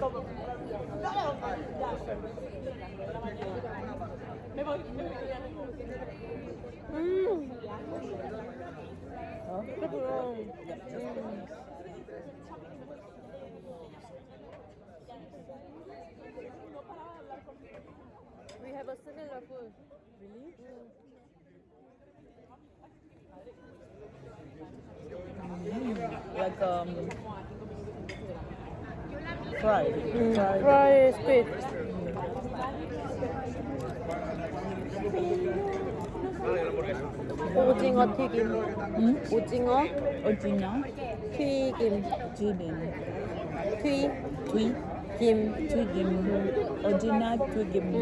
We have a similar food. Really? Mm. Like um fried. 음, Fried. fry squid. 오징어 튀김. 응? 오징어 오징어, 튀김. 튀김, 튀, 튀, 김. 튀김, 오징어 튀김. 음.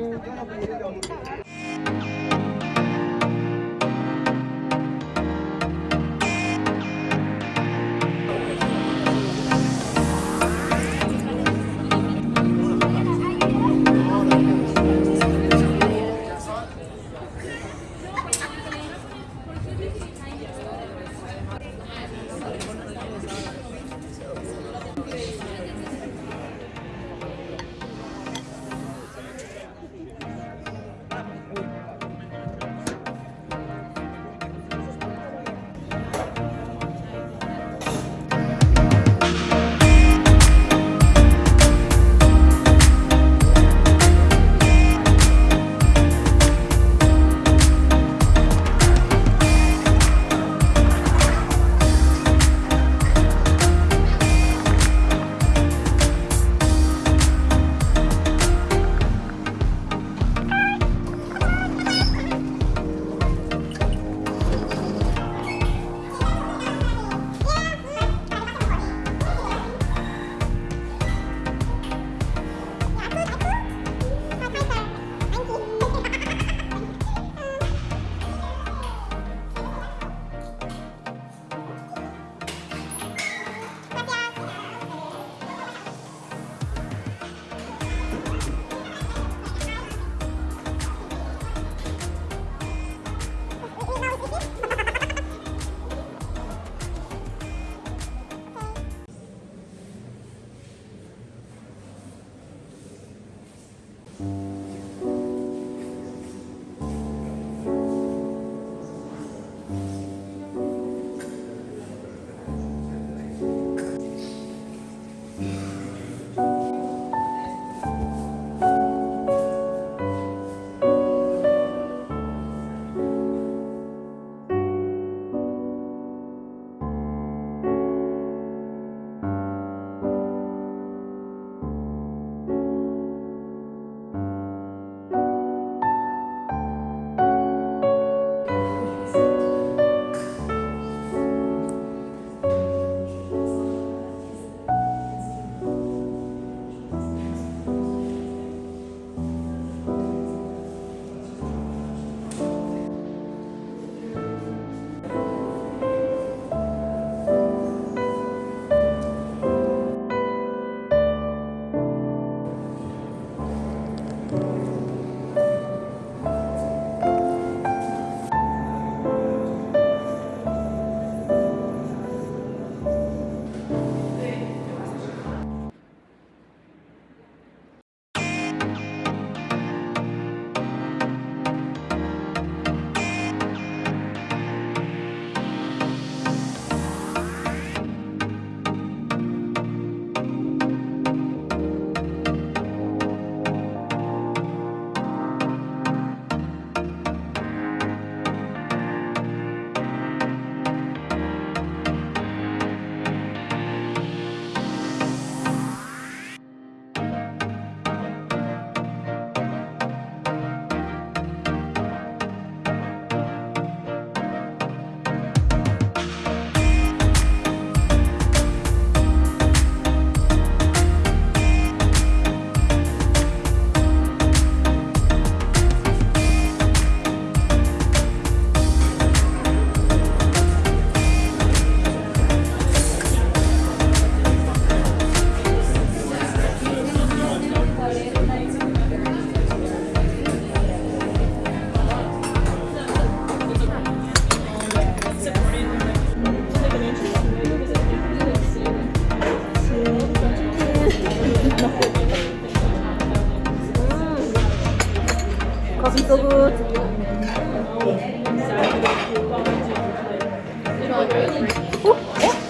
어? 어?